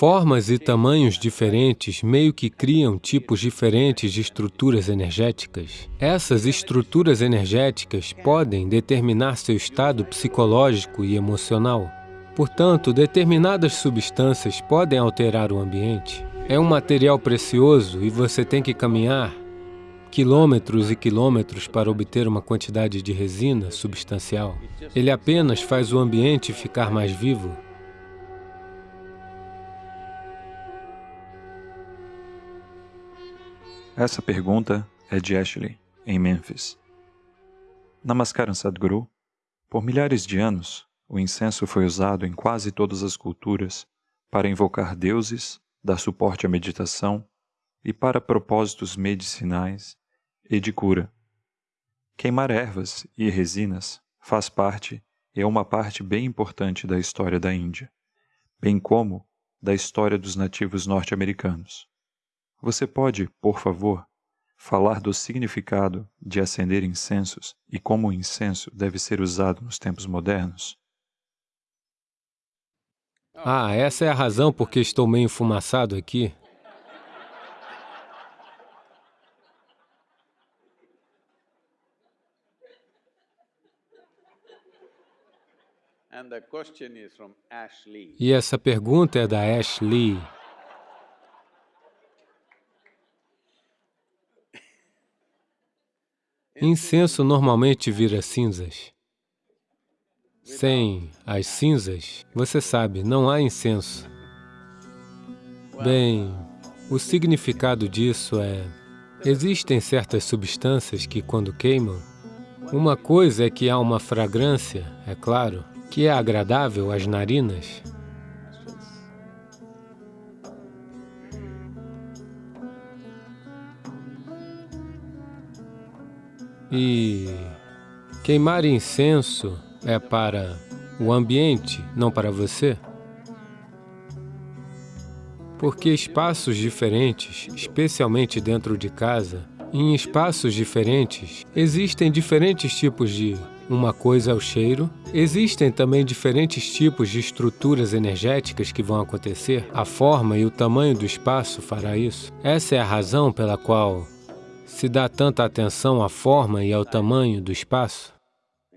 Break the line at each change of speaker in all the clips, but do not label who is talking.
Formas e tamanhos diferentes meio que criam tipos diferentes de estruturas energéticas. Essas estruturas energéticas podem determinar seu estado psicológico e emocional. Portanto, determinadas substâncias podem alterar o ambiente. É um material precioso e você tem que caminhar quilômetros e quilômetros para obter uma quantidade de resina substancial. Ele apenas faz o ambiente ficar mais vivo.
Essa pergunta é de Ashley, em Memphis. Namaskaram Sadhguru. Por milhares de anos, o incenso foi usado em quase todas as culturas para invocar deuses, dar suporte à meditação e para propósitos medicinais e de cura. Queimar ervas e resinas faz parte e é uma parte bem importante da história da Índia, bem como da história dos nativos norte-americanos. Você pode, por favor, falar do significado de acender incensos e como o incenso deve ser usado nos tempos modernos?
Ah, essa é a razão por que estou meio enfumaçado aqui. E essa pergunta é da Ashley. Incenso normalmente vira cinzas. Sem as cinzas, você sabe, não há incenso. Bem, o significado disso é... Existem certas substâncias que, quando queimam, uma coisa é que há uma fragrância, é claro, que é agradável às narinas. E queimar incenso é para o ambiente, não para você? Porque espaços diferentes, especialmente dentro de casa, em espaços diferentes, existem diferentes tipos de uma coisa é o cheiro. Existem também diferentes tipos de estruturas energéticas que vão acontecer. A forma e o tamanho do espaço fará isso. Essa é a razão pela qual se dá tanta atenção à forma e ao tamanho do espaço?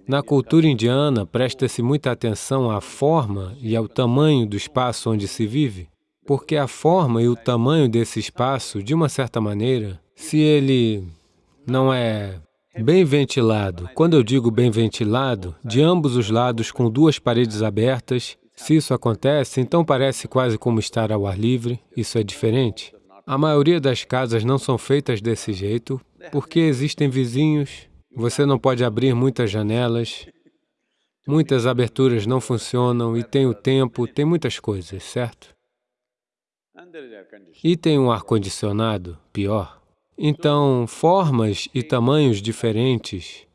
Na cultura indiana, presta-se muita atenção à forma e ao tamanho do espaço onde se vive, porque a forma e o tamanho desse espaço, de uma certa maneira, se ele não é bem ventilado, quando eu digo bem ventilado, de ambos os lados com duas paredes abertas, se isso acontece, então parece quase como estar ao ar livre, isso é diferente. A maioria das casas não são feitas desse jeito, porque existem vizinhos, você não pode abrir muitas janelas, muitas aberturas não funcionam e tem o tempo, tem muitas coisas, certo? E tem um ar-condicionado, pior. Então, formas e tamanhos diferentes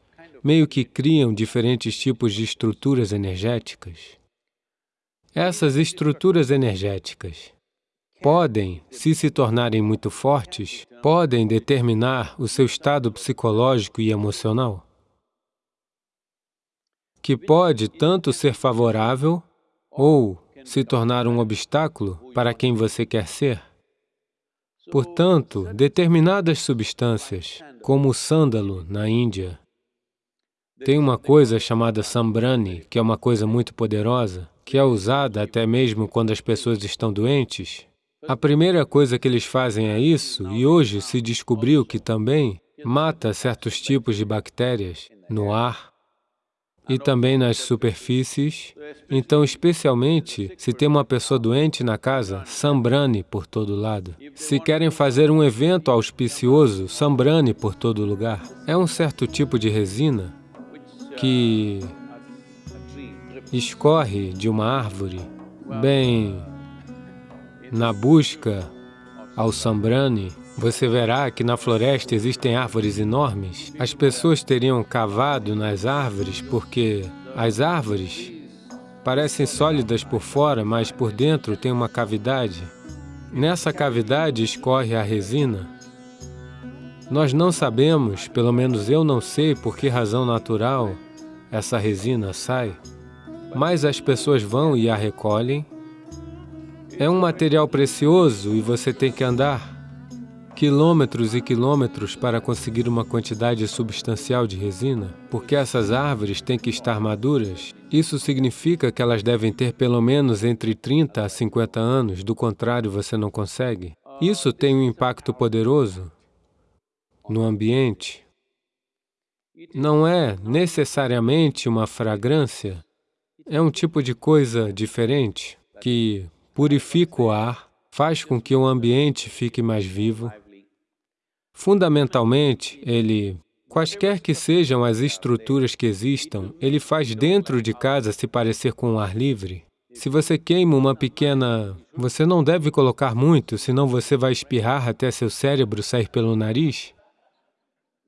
meio que criam diferentes tipos de estruturas energéticas. Essas estruturas energéticas podem, se se tornarem muito fortes, podem determinar o seu estado psicológico e emocional, que pode tanto ser favorável ou se tornar um obstáculo para quem você quer ser. Portanto, determinadas substâncias, como o sândalo na Índia, tem uma coisa chamada sambrani, que é uma coisa muito poderosa, que é usada até mesmo quando as pessoas estão doentes, a primeira coisa que eles fazem é isso, e hoje se descobriu que também mata certos tipos de bactérias no ar e também nas superfícies. Então, especialmente, se tem uma pessoa doente na casa, sambrane por todo lado. Se querem fazer um evento auspicioso, sambrane por todo lugar. É um certo tipo de resina que escorre de uma árvore bem na busca ao Sambrani, você verá que na floresta existem árvores enormes. As pessoas teriam cavado nas árvores porque as árvores parecem sólidas por fora, mas por dentro tem uma cavidade. Nessa cavidade escorre a resina. Nós não sabemos, pelo menos eu não sei por que razão natural essa resina sai, mas as pessoas vão e a recolhem É um material precioso e você tem que andar quilômetros e quilômetros para conseguir uma quantidade substancial de resina, porque essas árvores têm que estar maduras. Isso significa que elas devem ter pelo menos entre 30 a 50 anos, do contrário você não consegue. Isso tem um impacto poderoso no ambiente. Não é necessariamente uma fragrância, é um tipo de coisa diferente que purifica o ar, faz com que o ambiente fique mais vivo, Fundamentalmente, ele, quaisquer que sejam as estruturas que existam, ele faz dentro de casa se parecer com o ar livre. Se você queima uma pequena... Você não deve colocar muito, senão você vai espirrar até seu cérebro sair pelo nariz.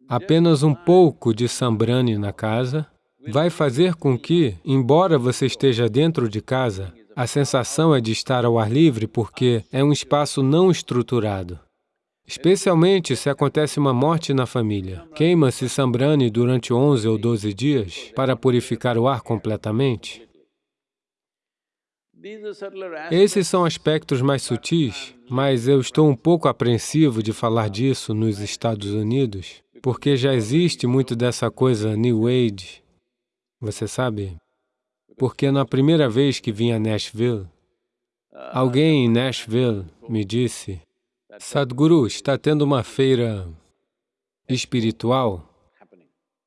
Apenas um pouco de sambrani na casa vai fazer com que, embora você esteja dentro de casa, a sensação é de estar ao ar livre porque é um espaço não estruturado. Especialmente se acontece uma morte na família. Queima-se sambrani durante 11 ou 12 dias para purificar o ar completamente. Esses são aspectos mais sutis, mas eu estou um pouco apreensivo de falar disso nos Estados Unidos, porque já existe muito dessa coisa New Age, você sabe? Porque na primeira vez que vim a Nashville, alguém em Nashville me disse Sadhguru, está tendo uma feira espiritual?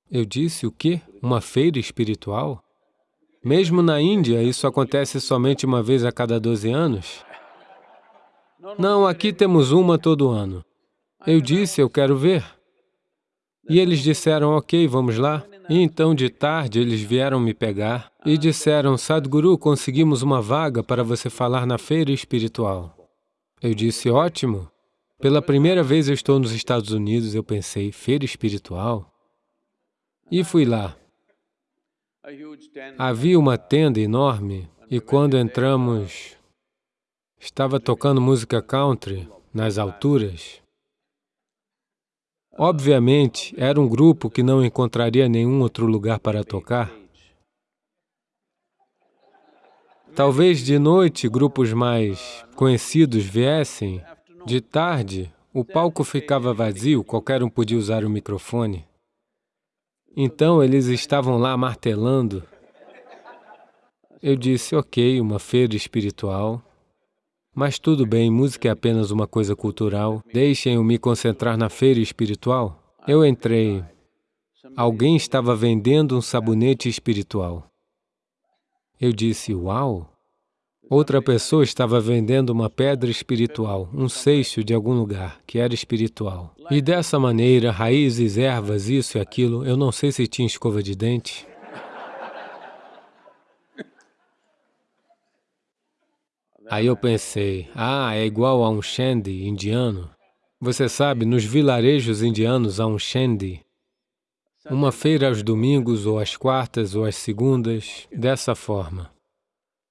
Eu disse, o quê? Uma feira espiritual? Mesmo na Índia, isso acontece somente uma vez a cada 12 anos? Não, aqui temos uma todo ano. Eu disse, eu quero ver. E eles disseram, ok, vamos lá. E então, de tarde, eles vieram me pegar e disseram, Sadhguru, conseguimos uma vaga para você falar na feira espiritual. Eu disse, ótimo. Pela primeira vez eu estou nos Estados Unidos, eu pensei, feira espiritual? E fui lá. Havia uma tenda enorme e quando entramos, estava tocando música country nas alturas. Obviamente, era um grupo que não encontraria nenhum outro lugar para tocar. Talvez de noite grupos mais conhecidos viessem de tarde, o palco ficava vazio, qualquer um podia usar o microfone. Então, eles estavam lá martelando. Eu disse, ok, uma feira espiritual, mas tudo bem, música é apenas uma coisa cultural, deixem-eu me concentrar na feira espiritual. Eu entrei. Alguém estava vendendo um sabonete espiritual. Eu disse, uau! Outra pessoa estava vendendo uma pedra espiritual, um seixo de algum lugar, que era espiritual. E dessa maneira, raízes, ervas, isso e aquilo, eu não sei se tinha escova de dente. Aí eu pensei, ah, é igual a um shandy indiano. Você sabe, nos vilarejos indianos há um shandy, uma feira aos domingos, ou às quartas, ou às segundas, dessa forma.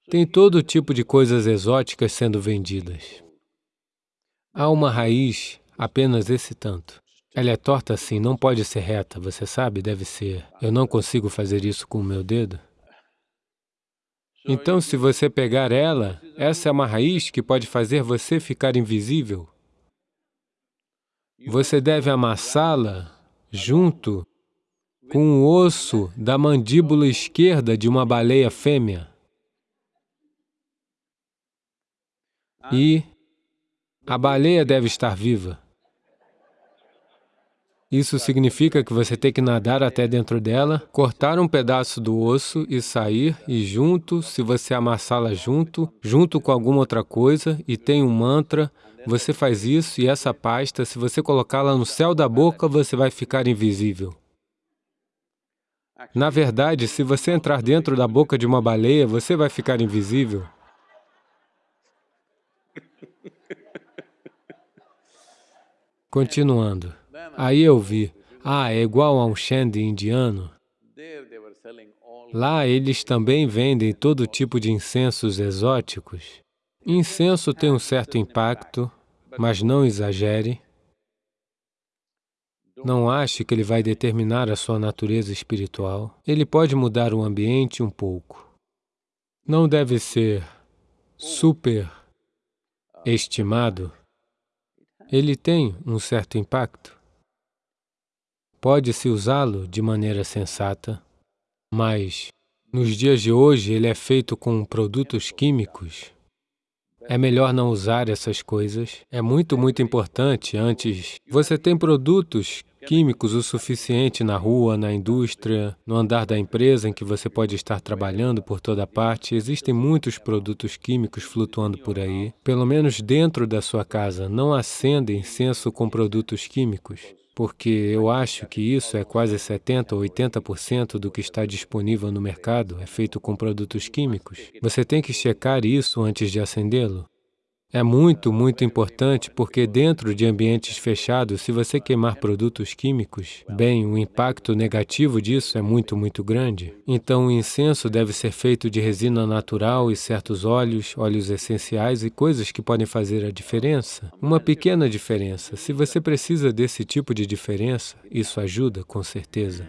Tem todo tipo de coisas exóticas sendo vendidas. Há uma raiz, apenas esse tanto. Ela é torta assim, não pode ser reta, você sabe, deve ser. Eu não consigo fazer isso com o meu dedo. Então, se você pegar ela, essa é uma raiz que pode fazer você ficar invisível. Você deve amassá-la junto com o osso da mandíbula esquerda de uma baleia fêmea. E a baleia deve estar viva. Isso significa que você tem que nadar até dentro dela, cortar um pedaço do osso e sair, e junto, se você amassá-la junto, junto com alguma outra coisa, e tem um mantra, você faz isso e essa pasta, se você colocá-la no céu da boca, você vai ficar invisível. Na verdade, se você entrar dentro da boca de uma baleia, você vai ficar invisível. Continuando, aí eu vi, ah, é igual a um shandy indiano. Lá eles também vendem todo tipo de incensos exóticos. Incenso tem um certo impacto, mas não exagere. Não ache que ele vai determinar a sua natureza espiritual. Ele pode mudar o ambiente um pouco. Não deve ser super estimado, ele tem um certo impacto. Pode-se usá-lo de maneira sensata, mas nos dias de hoje ele é feito com produtos químicos. É melhor não usar essas coisas. É muito, muito importante antes. Você tem produtos químicos o suficiente na rua, na indústria, no andar da empresa em que você pode estar trabalhando por toda parte. Existem muitos produtos químicos flutuando por aí. Pelo menos dentro da sua casa, não acenda incenso com produtos químicos, porque eu acho que isso é quase 70% ou 80% do que está disponível no mercado, é feito com produtos químicos. Você tem que checar isso antes de acendê-lo. É muito, muito importante porque dentro de ambientes fechados, se você queimar produtos químicos, bem, o impacto negativo disso é muito, muito grande. Então, o incenso deve ser feito de resina natural e certos óleos, óleos essenciais e coisas que podem fazer a diferença. Uma pequena diferença. Se você precisa desse tipo de diferença, isso ajuda, com certeza.